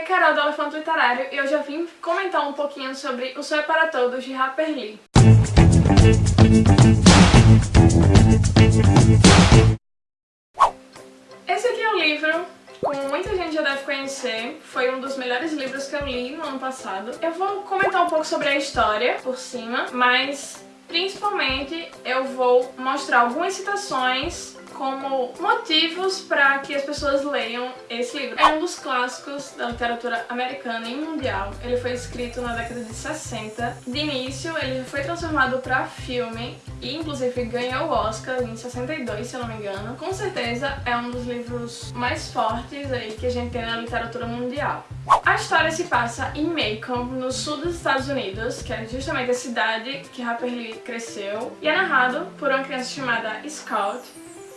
é Carol do Elefante Literário e eu já vim comentar um pouquinho sobre O Sonho para Todos de Harper Lee. Esse aqui é o livro como muita gente já deve conhecer, foi um dos melhores livros que eu li no ano passado. Eu vou comentar um pouco sobre a história por cima, mas principalmente eu vou mostrar algumas citações como motivos para que as pessoas leiam esse livro. É um dos clássicos da literatura americana e mundial. Ele foi escrito na década de 60. De início, ele foi transformado para filme e inclusive ganhou o Oscar em 62, se eu não me engano. Com certeza é um dos livros mais fortes aí que a gente tem na literatura mundial. A história se passa em Macon, no sul dos Estados Unidos, que é justamente a cidade que Harper Lee cresceu, e é narrado por uma criança chamada Scout,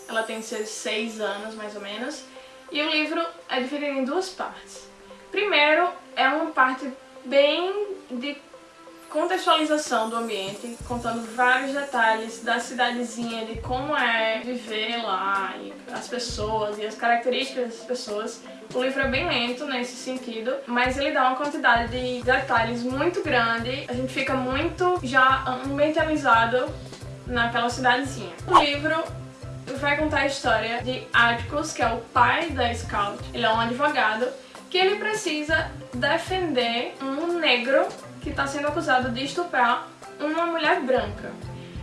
ela tem seus seis anos, mais ou menos, e o livro é dividido em duas partes. Primeiro, é uma parte bem de contextualização do ambiente, contando vários detalhes da cidadezinha, de como é viver lá, e as pessoas e as características das pessoas. O livro é bem lento nesse sentido, mas ele dá uma quantidade de detalhes muito grande, a gente fica muito já ambientalizado naquela cidadezinha. O livro vai contar a história de Atticus, que é o pai da Scout. Ele é um advogado que ele precisa defender um negro que está sendo acusado de estuprar uma mulher branca.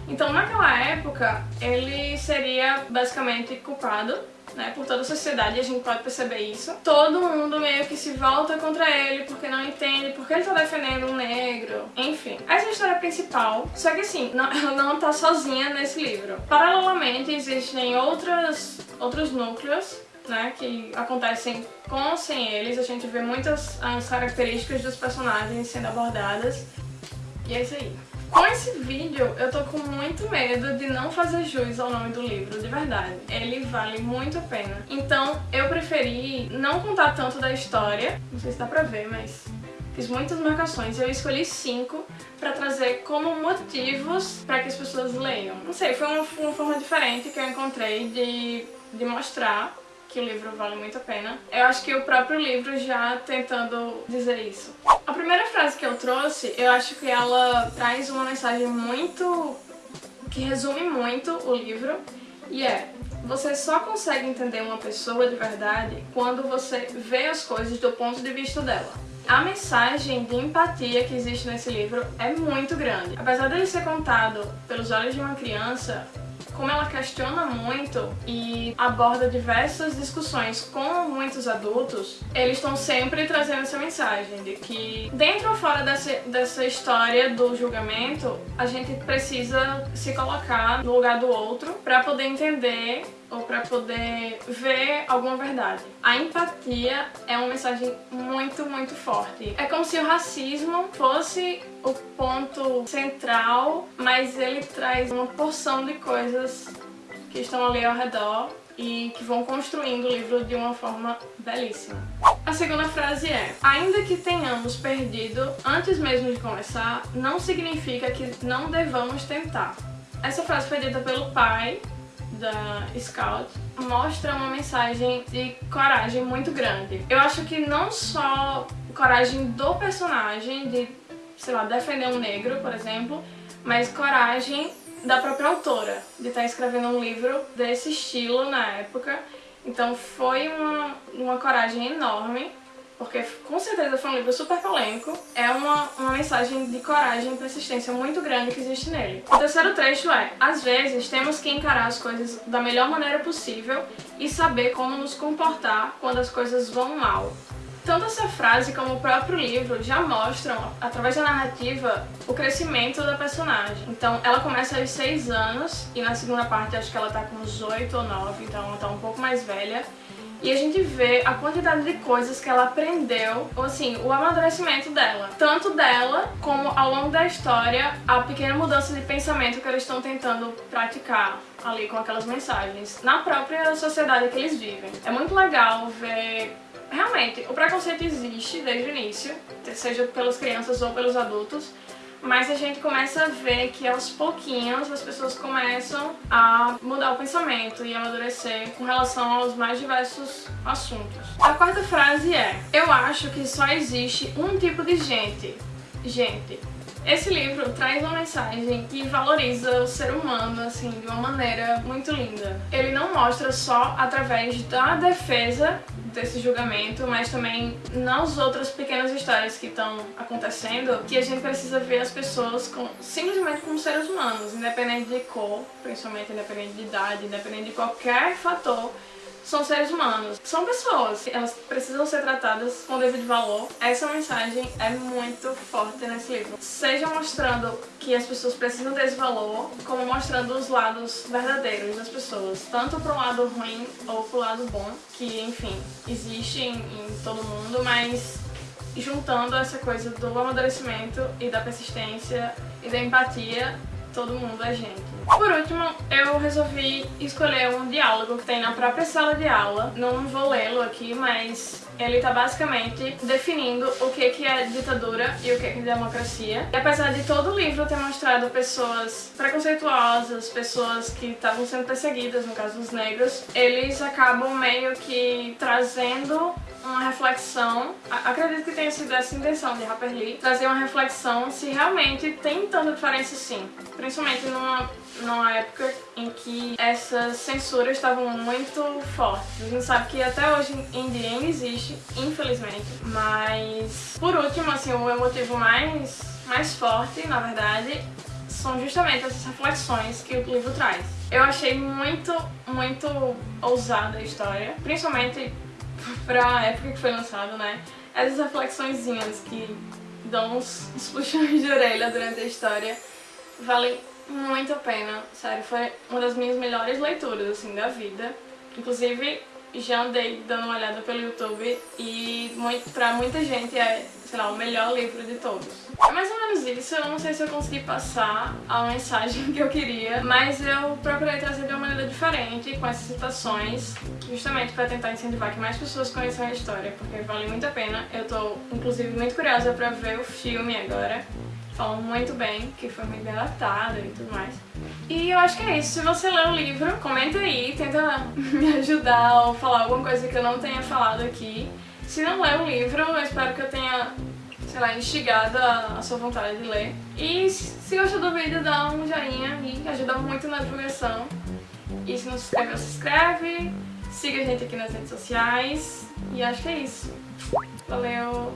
Então, naquela época, ele seria basicamente culpado né, por toda a sociedade, a gente pode perceber isso. Todo mundo meio que se volta contra ele porque não entende porque ele tá defendendo um negro. Enfim, essa é a história principal. Só que assim, não, ela não tá sozinha nesse livro. Paralelamente, existem outras, outros núcleos né, que acontecem com ou sem eles. A gente vê muitas as características dos personagens sendo abordadas. E é isso aí. Com esse vídeo, eu tô com muito medo de não fazer jus ao nome do livro, de verdade. Ele vale muito a pena. Então, eu preferi não contar tanto da história, não sei se dá pra ver, mas fiz muitas marcações eu escolhi cinco pra trazer como motivos pra que as pessoas leiam. Não sei, foi uma, uma forma diferente que eu encontrei de, de mostrar que o livro vale muito a pena. Eu acho que o próprio livro já tentando dizer isso. A primeira frase que eu trouxe, eu acho que ela traz uma mensagem muito... que resume muito o livro, e é você só consegue entender uma pessoa de verdade quando você vê as coisas do ponto de vista dela. A mensagem de empatia que existe nesse livro é muito grande. Apesar dele ser contado pelos olhos de uma criança, como ela questiona muito e aborda diversas discussões com muitos adultos, eles estão sempre trazendo essa mensagem de que dentro ou fora dessa, dessa história do julgamento, a gente precisa se colocar no lugar do outro para poder entender ou para poder ver alguma verdade. A empatia é uma mensagem muito, muito forte. É como se o racismo fosse o ponto central, mas ele traz uma porção de coisas que estão ali ao redor e que vão construindo o livro de uma forma belíssima. A segunda frase é Ainda que tenhamos perdido antes mesmo de começar, não significa que não devamos tentar. Essa frase foi dita pelo pai da Scout mostra uma mensagem de coragem muito grande. Eu acho que não só coragem do personagem de, sei lá, defender um negro, por exemplo, mas coragem da própria autora de estar escrevendo um livro desse estilo na época. Então foi uma, uma coragem enorme porque com certeza foi um livro super polêmico, é uma, uma mensagem de coragem e persistência muito grande que existe nele. O terceiro trecho é, às vezes temos que encarar as coisas da melhor maneira possível e saber como nos comportar quando as coisas vão mal. Tanto essa frase como o próprio livro já mostram, através da narrativa, o crescimento da personagem. Então, ela começa aos 6 anos, e na segunda parte acho que ela tá com uns 8 ou 9, então ela tá um pouco mais velha e a gente vê a quantidade de coisas que ela aprendeu, ou assim, o amadurecimento dela. Tanto dela, como ao longo da história, a pequena mudança de pensamento que eles estão tentando praticar ali com aquelas mensagens, na própria sociedade que eles vivem. É muito legal ver Realmente, o preconceito existe desde o início, seja pelas crianças ou pelos adultos, mas a gente começa a ver que aos pouquinhos as pessoas começam a mudar o pensamento e amadurecer com relação aos mais diversos assuntos. A quarta frase é: Eu acho que só existe um tipo de gente. Gente, esse livro traz uma mensagem que valoriza o ser humano, assim, de uma maneira muito linda. Ele não mostra só através da defesa desse julgamento, mas também nas outras pequenas histórias que estão acontecendo, que a gente precisa ver as pessoas com, simplesmente como seres humanos, independente de cor, principalmente independente de idade, independente de qualquer fator são seres humanos, são pessoas, elas precisam ser tratadas com devido valor. Essa mensagem é muito forte nesse livro. Seja mostrando que as pessoas precisam desse valor, como mostrando os lados verdadeiros das pessoas, tanto para o lado ruim ou para o lado bom, que enfim, existe em, em todo mundo, mas juntando essa coisa do amadurecimento e da persistência e da empatia, todo mundo é gente. Por último, eu resolvi escolher um diálogo que tem na própria sala de aula. Não vou lê-lo aqui, mas ele está basicamente definindo o que é ditadura e o que é democracia. E apesar de todo o livro ter mostrado pessoas preconceituosas, pessoas que estavam sendo perseguidas, no caso os negros, eles acabam meio que trazendo uma reflexão, acredito que tenha sido essa intenção de Harper Lee, trazer uma reflexão se realmente tem tanta diferença sim, principalmente numa, numa época em que essas censuras estavam muito fortes. A gente sabe que até hoje em dia ainda existe, infelizmente, mas por último, assim, o motivo mais, mais forte, na verdade, são justamente essas reflexões que o livro traz. Eu achei muito, muito ousada a história, principalmente pra época que foi lançado, né? Essas reflexõezinhas que dão uns, uns puxões de orelha durante a história valem muito a pena, sério, foi uma das minhas melhores leituras, assim, da vida. Inclusive, já andei dando uma olhada pelo YouTube e muito, pra muita gente é, sei lá, o melhor livro de todos. É mais ou menos isso, eu não sei se eu consegui passar a mensagem que eu queria, mas eu procurei trazer de uma maneira diferente, com essas citações, justamente para tentar incentivar que mais pessoas conheçam a história, porque vale muito a pena. Eu tô, inclusive, muito curiosa pra ver o filme agora, falam muito bem, que foi muito bem adaptado e tudo mais. E eu acho que é isso. Se você leu o livro, comenta aí, tenta me ajudar ou falar alguma coisa que eu não tenha falado aqui. Se não leu o livro, eu espero que eu tenha, sei lá, instigado a, a sua vontade de ler. E se gostou do vídeo, dá um joinha e ajuda muito na divulgação. E se não se inscreveu, se inscreve. Siga a gente aqui nas redes sociais. E acho que é isso. Valeu!